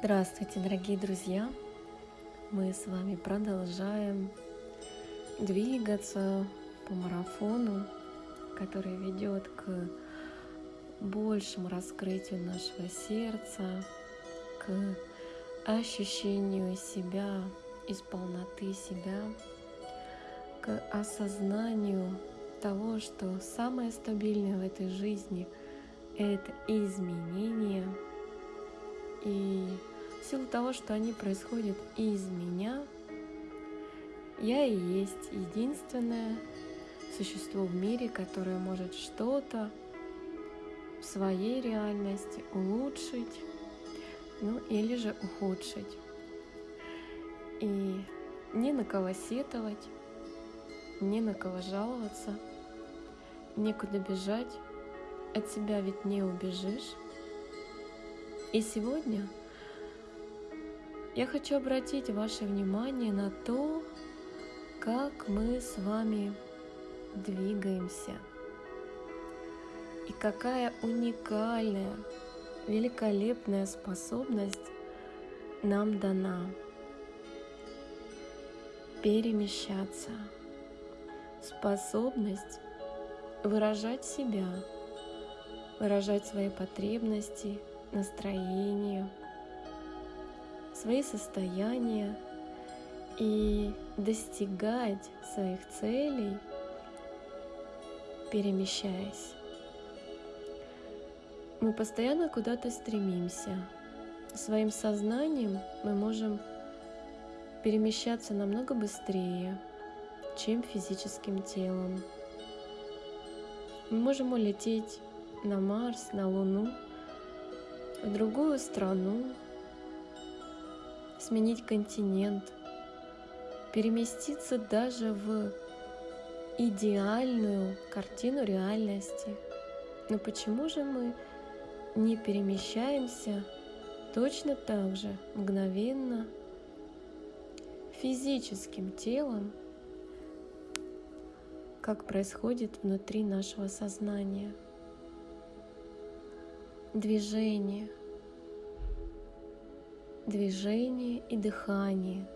Здравствуйте, дорогие друзья! Мы с вами продолжаем двигаться по марафону, который ведет к большему раскрытию нашего сердца, к ощущению себя из полноты себя, к осознанию того, что самое стабильное в этой жизни — это изменение — и в силу того, что они происходят из меня, я и есть единственное существо в мире, которое может что-то в своей реальности улучшить, ну или же ухудшить. И ни на кого сетовать, ни на кого жаловаться, некуда бежать, от себя ведь не убежишь. И сегодня я хочу обратить ваше внимание на то, как мы с вами двигаемся. И какая уникальная, великолепная способность нам дана перемещаться, способность выражать себя, выражать свои потребности, настроение, свои состояния и достигать своих целей, перемещаясь. Мы постоянно куда-то стремимся. Своим сознанием мы можем перемещаться намного быстрее, чем физическим телом. Мы можем улететь на Марс, на Луну – в другую страну, сменить континент, переместиться даже в идеальную картину реальности. Но почему же мы не перемещаемся точно так же мгновенно физическим телом, как происходит внутри нашего сознания? Движение, движение и дыхание.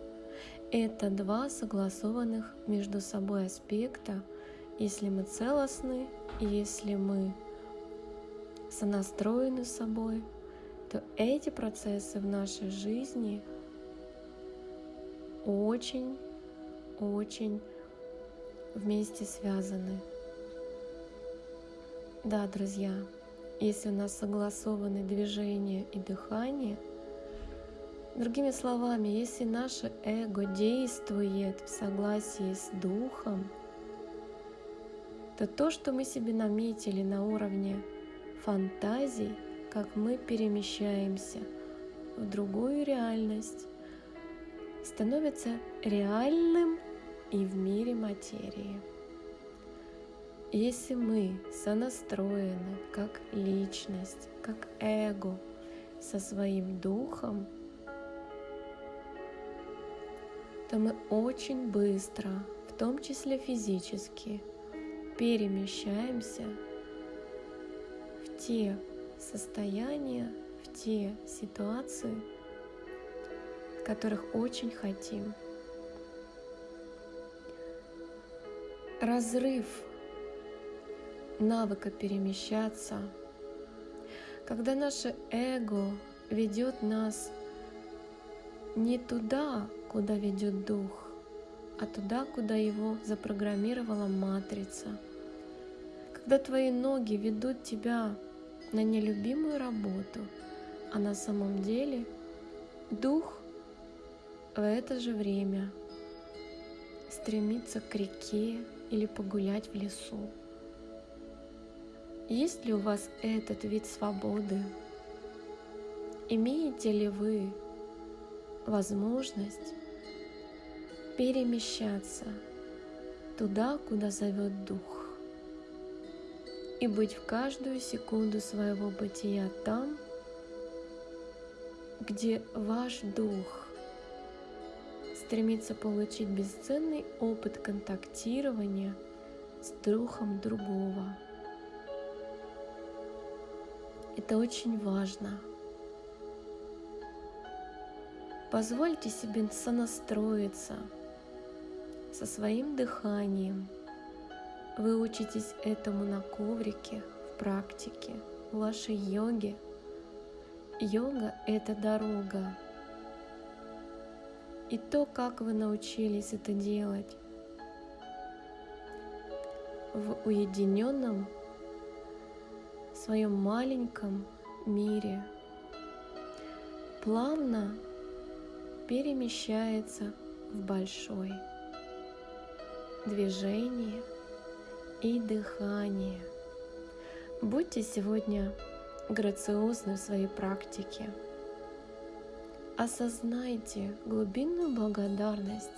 Это два согласованных между собой аспекта, если мы целостны, если мы сонастроены с собой, то эти процессы в нашей жизни очень-очень вместе связаны. Да, друзья, если у нас согласованы движение и дыхание, другими словами, если наше эго действует в согласии с духом, то то, что мы себе наметили на уровне фантазий, как мы перемещаемся в другую реальность, становится реальным и в мире материи. Если мы сонастроены как личность, как эго со своим духом, то мы очень быстро, в том числе физически, перемещаемся в те состояния, в те ситуации, которых очень хотим. Разрыв навыка перемещаться, когда наше эго ведет нас не туда, куда ведет дух, а туда, куда его запрограммировала матрица. Когда твои ноги ведут тебя на нелюбимую работу, а на самом деле дух в это же время стремится к реке или погулять в лесу. Есть ли у вас этот вид свободы? Имеете ли вы возможность перемещаться туда, куда зовет Дух, и быть в каждую секунду своего бытия там, где ваш Дух стремится получить бесценный опыт контактирования с Духом другого. Это очень важно. Позвольте себе сонастроиться со своим дыханием. Вы учитесь этому на коврике, в практике, в вашей йоге. Йога — это дорога. И то, как вы научились это делать в уединенном своем маленьком мире, плавно перемещается в большой. Движение и дыхание. Будьте сегодня грациозны в своей практике. Осознайте глубинную благодарность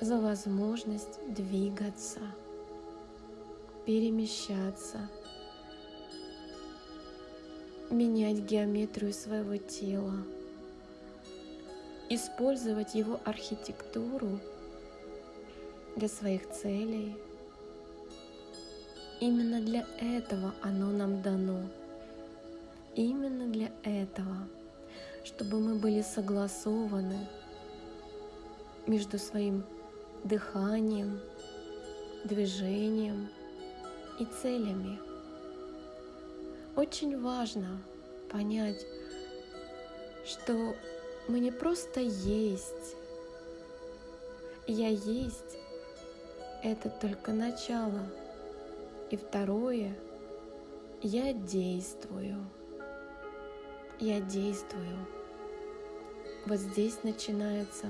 за возможность двигаться, перемещаться, менять геометрию своего тела – использовать его архитектуру для своих целей. Именно для этого оно нам дано. Именно для этого, чтобы мы были согласованы между своим дыханием, движением и целями. Очень важно понять, что мы не просто есть. Я есть — это только начало. И второе — я действую. Я действую. Вот здесь начинается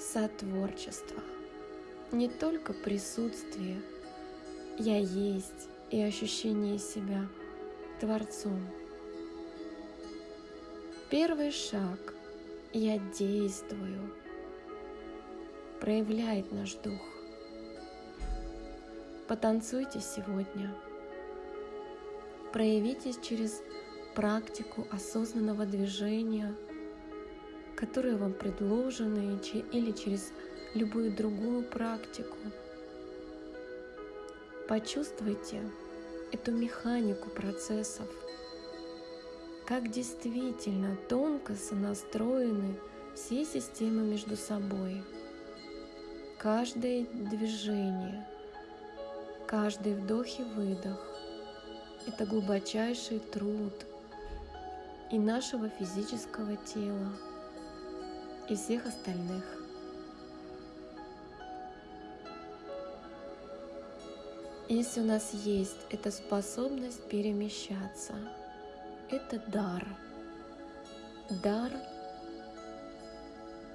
сотворчество. Не только присутствие, я есть и ощущение себя Творцом — Первый шаг «Я действую» проявляет наш дух. Потанцуйте сегодня. Проявитесь через практику осознанного движения, которые вам предложены, или через любую другую практику. Почувствуйте эту механику процессов – как действительно тонко сонастроены все системы между собой. Каждое движение, каждый вдох и выдох – это глубочайший труд и нашего физического тела, и всех остальных. Если у нас есть эта способность перемещаться – это дар. Дар,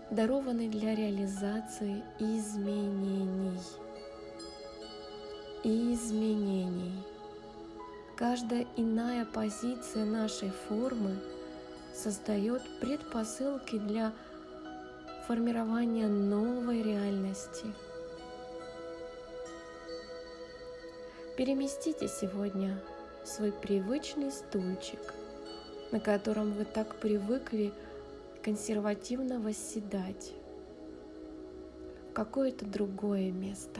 дарованный для реализации изменений. Изменений. Каждая иная позиция нашей формы создает предпосылки для формирования новой реальности. Переместите сегодня свой привычный стульчик на котором вы так привыкли консервативно восседать, в какое-то другое место.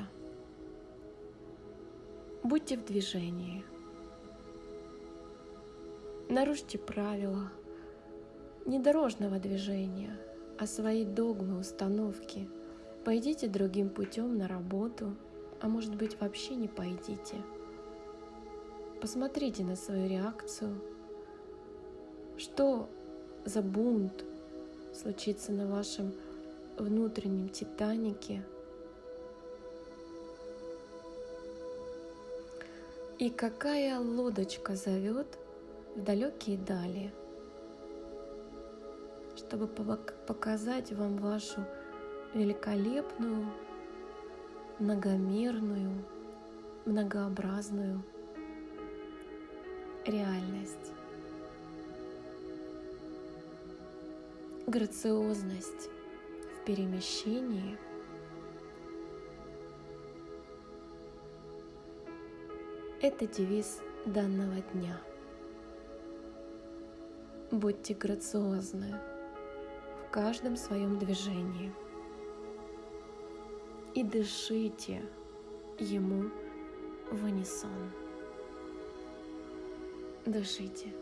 Будьте в движении. Нарушьте правила не дорожного движения, а свои догмы, установки. Пойдите другим путем на работу, а может быть вообще не пойдите. Посмотрите на свою реакцию – что за бунт случится на вашем внутреннем Титанике? И какая лодочка зовет в далекие дали, чтобы показать вам вашу великолепную, многомерную, многообразную реальность. грациозность в перемещении – это девиз данного дня. Будьте грациозны в каждом своем движении и дышите ему в унисон. Дышите.